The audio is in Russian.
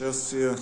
Сейчас я